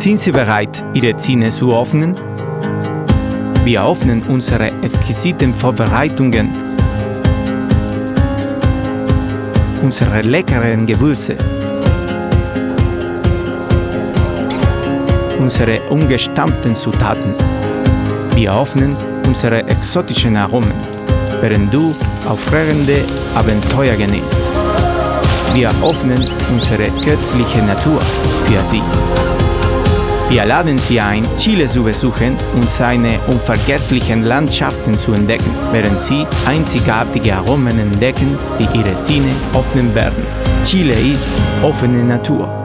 Sind Sie bereit, Ihre Zähne zu öffnen? Wir öffnen unsere exquisiten Vorbereitungen, unsere leckeren Gewürze, unsere ungestammten Zutaten. Wir öffnen unsere exotischen Aromen, während du aufregende Abenteuer genießt. Wir öffnen unsere göttliche Natur für Sie. Wir laden Sie ein, Chile zu besuchen und seine unvergesslichen Landschaften zu entdecken, während Sie einzigartige Aromen entdecken, die Ihre Sinne öffnen werden. Chile ist offene Natur.